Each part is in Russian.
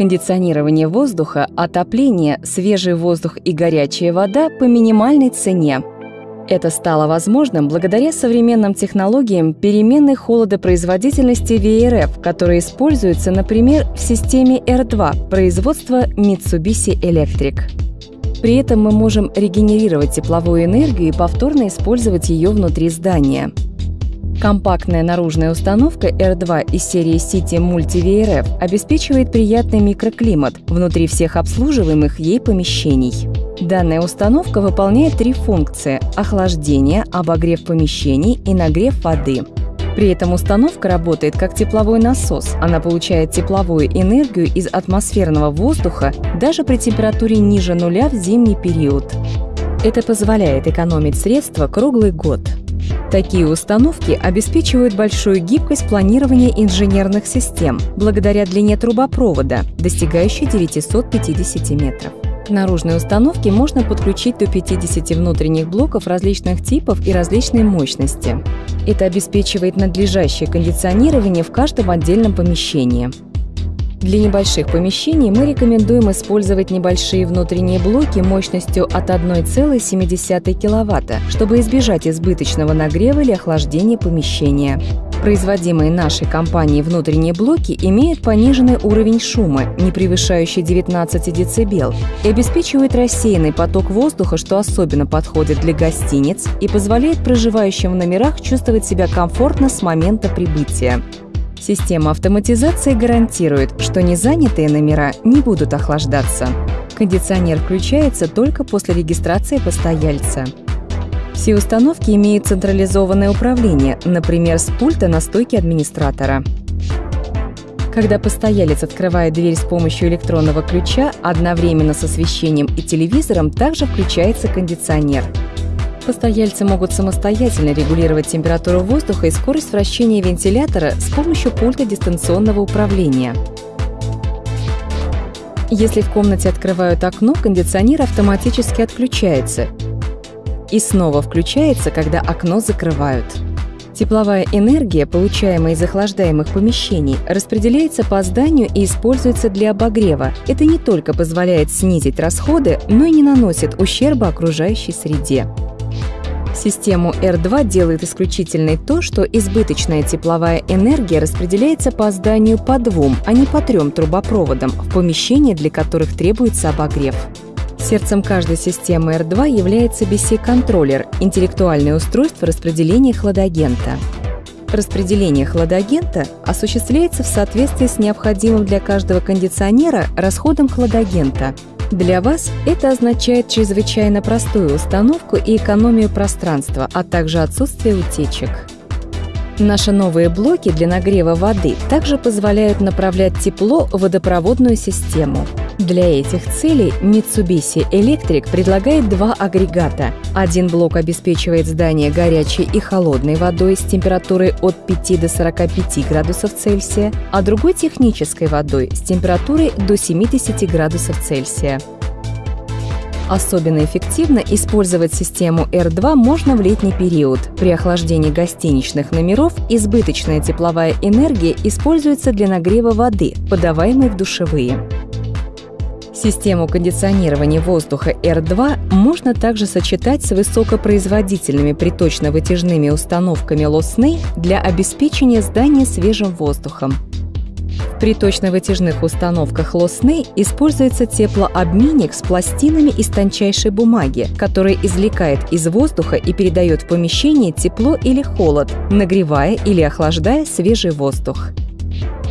Кондиционирование воздуха, отопление, свежий воздух и горячая вода по минимальной цене. Это стало возможным благодаря современным технологиям переменной холодопроизводительности VRF, которые используются, например, в системе R2 производства Mitsubishi Electric. При этом мы можем регенерировать тепловую энергию и повторно использовать ее внутри здания. Компактная наружная установка R2 из серии City Multi VRF обеспечивает приятный микроклимат внутри всех обслуживаемых ей помещений. Данная установка выполняет три функции – охлаждение, обогрев помещений и нагрев воды. При этом установка работает как тепловой насос. Она получает тепловую энергию из атмосферного воздуха даже при температуре ниже нуля в зимний период. Это позволяет экономить средства круглый год. Такие установки обеспечивают большую гибкость планирования инженерных систем благодаря длине трубопровода, достигающей 950 метров. К наружной установке можно подключить до 50 внутренних блоков различных типов и различной мощности. Это обеспечивает надлежащее кондиционирование в каждом отдельном помещении. Для небольших помещений мы рекомендуем использовать небольшие внутренние блоки мощностью от 1,7 кВт, чтобы избежать избыточного нагрева или охлаждения помещения. Производимые нашей компанией внутренние блоки имеют пониженный уровень шума, не превышающий 19 дБ, и обеспечивают рассеянный поток воздуха, что особенно подходит для гостиниц и позволяет проживающим в номерах чувствовать себя комфортно с момента прибытия. Система автоматизации гарантирует, что незанятые номера не будут охлаждаться. Кондиционер включается только после регистрации постояльца. Все установки имеют централизованное управление, например, с пульта на стойке администратора. Когда постоялец открывает дверь с помощью электронного ключа, одновременно с освещением и телевизором также включается кондиционер. Постояльцы могут самостоятельно регулировать температуру воздуха и скорость вращения вентилятора с помощью пульта дистанционного управления. Если в комнате открывают окно, кондиционер автоматически отключается, и снова включается, когда окно закрывают. Тепловая энергия, получаемая из охлаждаемых помещений, распределяется по зданию и используется для обогрева. Это не только позволяет снизить расходы, но и не наносит ущерба окружающей среде. Систему R2 делает исключительной то, что избыточная тепловая энергия распределяется по зданию по двум, а не по трем трубопроводам в помещения, для которых требуется обогрев. Сердцем каждой системы R2 является BC-контроллер – интеллектуальное устройство распределения хладагента. Распределение хладагента осуществляется в соответствии с необходимым для каждого кондиционера расходом хладагента. Для вас это означает чрезвычайно простую установку и экономию пространства, а также отсутствие утечек. Наши новые блоки для нагрева воды также позволяют направлять тепло в водопроводную систему – для этих целей Mitsubishi Electric предлагает два агрегата. Один блок обеспечивает здание горячей и холодной водой с температурой от 5 до 45 градусов Цельсия, а другой технической водой с температурой до 70 градусов Цельсия. Особенно эффективно использовать систему R2 можно в летний период. При охлаждении гостиничных номеров избыточная тепловая энергия используется для нагрева воды, подаваемой в душевые. Систему кондиционирования воздуха R2 можно также сочетать с высокопроизводительными приточно-вытяжными установками Лосны для обеспечения здания свежим воздухом. В приточно-вытяжных установках Лосны используется теплообменник с пластинами из тончайшей бумаги, который извлекает из воздуха и передает в помещение тепло или холод, нагревая или охлаждая свежий воздух.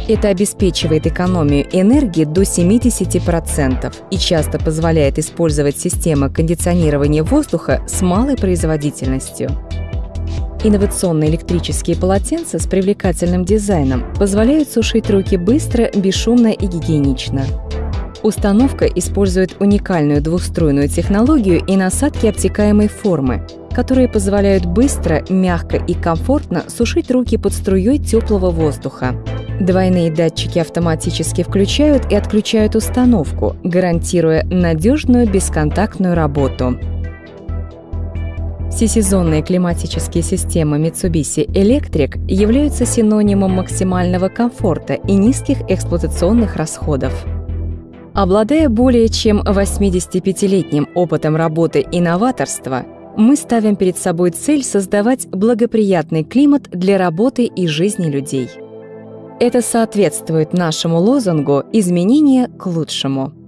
Это обеспечивает экономию энергии до 70% и часто позволяет использовать системы кондиционирования воздуха с малой производительностью. Инновационные электрические полотенца с привлекательным дизайном позволяют сушить руки быстро, бесшумно и гигиенично. Установка использует уникальную двухструйную технологию и насадки обтекаемой формы, которые позволяют быстро, мягко и комфортно сушить руки под струей теплого воздуха. Двойные датчики автоматически включают и отключают установку, гарантируя надежную бесконтактную работу. Всесезонные климатические системы Mitsubishi Electric являются синонимом максимального комфорта и низких эксплуатационных расходов. Обладая более чем 85-летним опытом работы и новаторства, мы ставим перед собой цель создавать благоприятный климат для работы и жизни людей. Это соответствует нашему лозунгу «Изменение к лучшему».